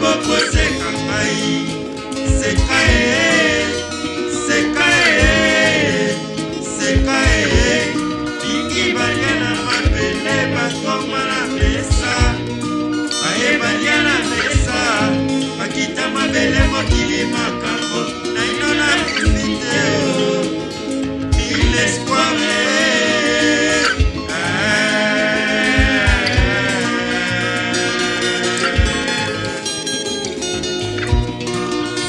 moko seka ngai seka ye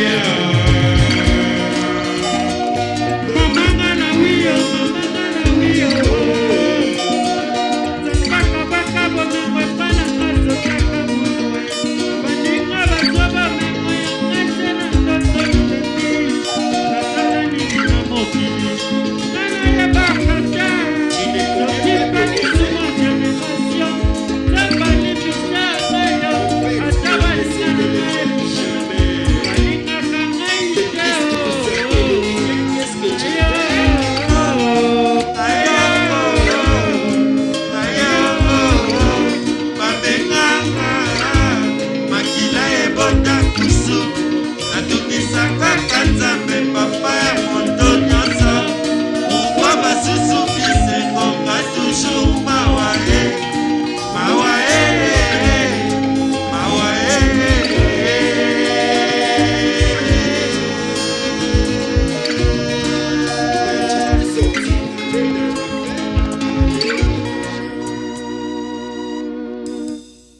yeah.